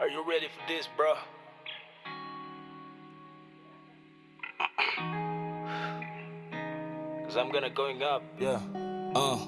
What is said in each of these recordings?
Are you ready for this, bro? Cause I'm gonna going up, yeah. Uh,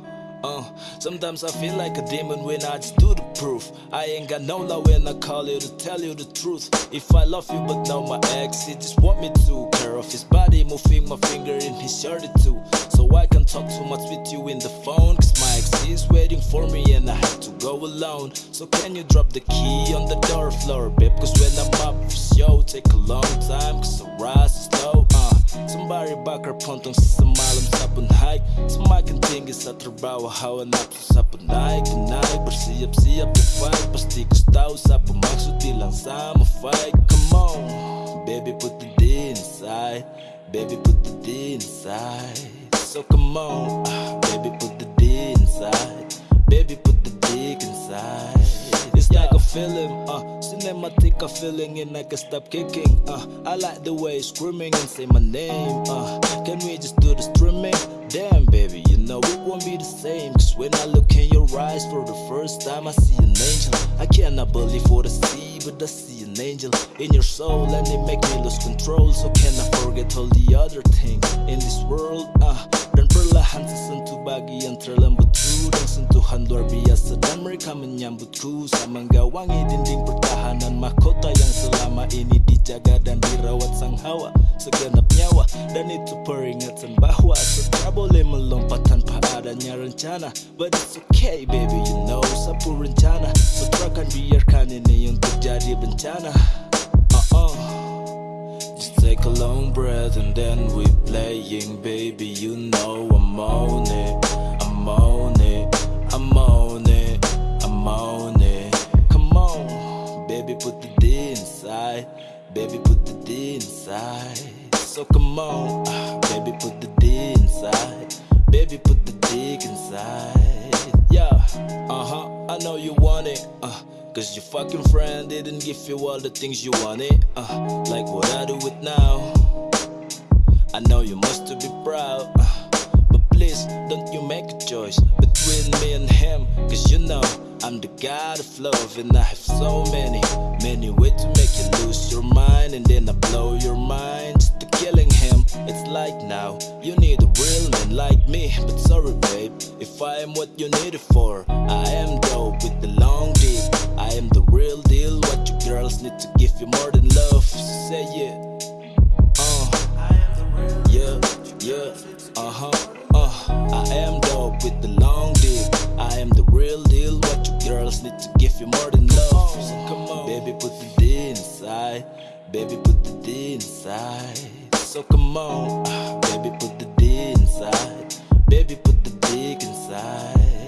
uh, sometimes I feel like a demon when I just do the proof. I ain't got no love when I call you to tell you the truth. If I love you, but now my ex, he just want me to care of his body, moving my finger in his shirt too. So I can talk too much with you in the phone, cause my ex is waiting for me and I have to go alone. So can you drop the key on the door floor, babe? Cause when I'm up for show, take a long time, cause I rise is slow. Uh, Sembari bakar pontong semalam sabun hike Semakin tinggi saya terbawa hawa nafsu sapu naik naik Bersiap-siap to fight Pasti kau tahu siapa maksud bilang sama fight Come on Baby put the D inside Baby put the So come on ah, Baby put the D inside Baby put the dick inside It's like a feeling, uh, cinematic a feeling and I can stop kicking, uh. I like the way you screaming and say my name, uh. Can we just do the streaming? Damn, baby, you know it won't be the same. Cause when I look in your eyes for the first time, I see an angel. I cannot believe what I see, but I see an angel in your soul, and it make me lose control. So can I forget all the other things in this menyambutku Sama gawangi dinding pertahanan mahkota yang selama ini dijaga dan dirawat sang hawa Segenap nyawa. Dan itu peringatan bahwa Setelah boleh melompat tanpa adanya rencana. But it's okay baby you know sapu rencana. Setrakan biarkan ini untuk jadi bencana. Uh-uh. Just take a long breath and then we playing, baby. You know I'm on it, I'm on it, baby, put the D inside. So come on, ah, baby, put the D inside, baby, put the dick inside. Yeah, uh huh. I know you want it, uh. Cause your fucking friend didn't give you all the things you wanted, uh. Like what I do it now. I know you must be proud, uh, but please don't you make a choice between me and him. Cause you know god of love, and I have so many, many ways to make you lose your mind, and then I blow your mind just to killing him. It's like now you need a real man like me, but sorry, babe, if I am what you need it for. I am dope with the long dick. I am the real deal. What you girls need to give you more than love. Say it. Need to give you more than love. Oh. So come on, baby, put the D inside. Baby, put the D inside. So come on, baby, put the D inside. Baby, put the dick inside.